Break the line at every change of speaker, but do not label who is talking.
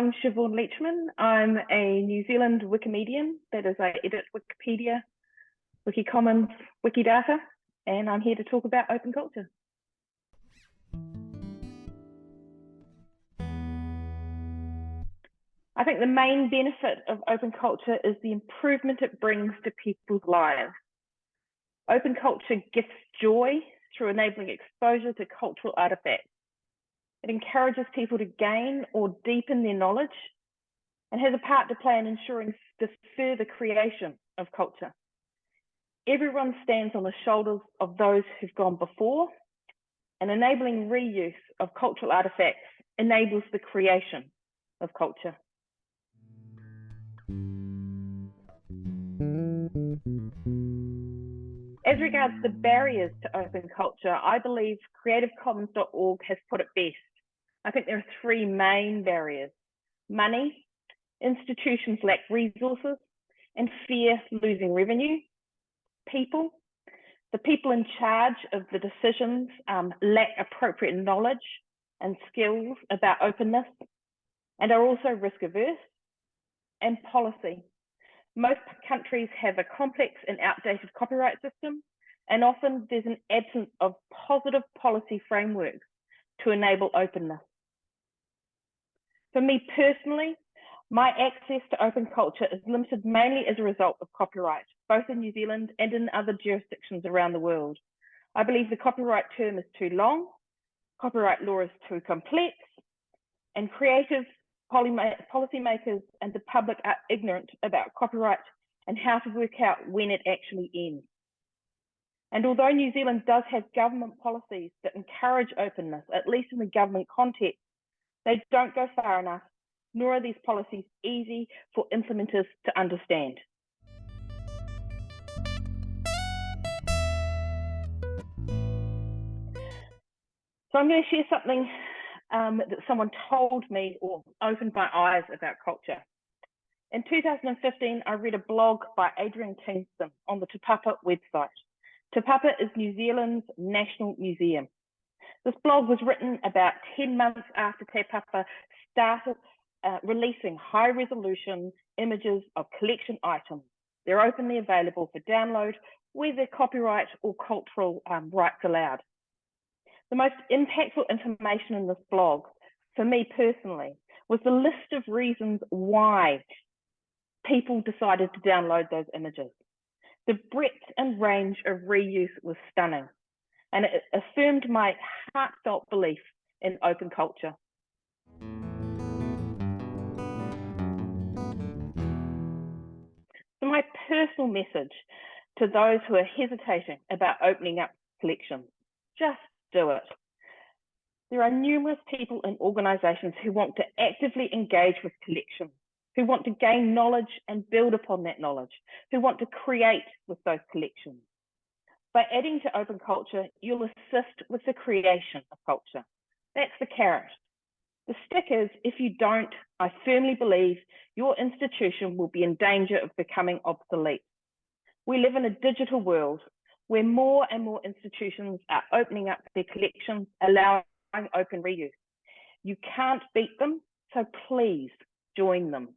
I'm Siobhan Leachman. I'm a New Zealand Wikimedian, that is, I edit Wikipedia, Wikicommons, Wikidata, and I'm here to talk about open culture. I think the main benefit of open culture is the improvement it brings to people's lives. Open culture gifts joy through enabling exposure to cultural artifacts. It encourages people to gain or deepen their knowledge and has a part to play in ensuring the further creation of culture. Everyone stands on the shoulders of those who've gone before and enabling reuse of cultural artifacts enables the creation of culture. As regards the barriers to open culture, I believe creativecommons.org has put it best. I think there are three main barriers. Money, institutions lack resources, and fear losing revenue. People, the people in charge of the decisions um, lack appropriate knowledge and skills about openness and are also risk averse. And policy, most countries have a complex and outdated copyright system, and often there's an absence of positive policy frameworks to enable openness. For me personally, my access to open culture is limited mainly as a result of copyright, both in New Zealand and in other jurisdictions around the world. I believe the copyright term is too long, copyright law is too complex, and creative policymakers and the public are ignorant about copyright and how to work out when it actually ends. And although New Zealand does have government policies that encourage openness, at least in the government context, they don't go far enough, nor are these policies easy for implementers to understand. So I'm going to share something um, that someone told me or opened my eyes about culture. In 2015, I read a blog by Adrian Kingston on the Te Papa website. Te Papa is New Zealand's national museum. This blog was written about 10 months after Te Papa started uh, releasing high resolution images of collection items. They're openly available for download, whether copyright or cultural um, rights allowed. The most impactful information in this blog, for me personally, was the list of reasons why people decided to download those images. The breadth and range of reuse was stunning, and it affirmed my heartfelt belief in open culture. So my personal message to those who are hesitating about opening up collections, just do it. There are numerous people and organisations who want to actively engage with collections, who want to gain knowledge and build upon that knowledge, who want to create with those collections. By adding to open culture, you'll assist with the creation of culture. That's the carrot. The stick is if you don't, I firmly believe your institution will be in danger of becoming obsolete. We live in a digital world where more and more institutions are opening up their collections, allowing open reuse. You can't beat them, so please join them.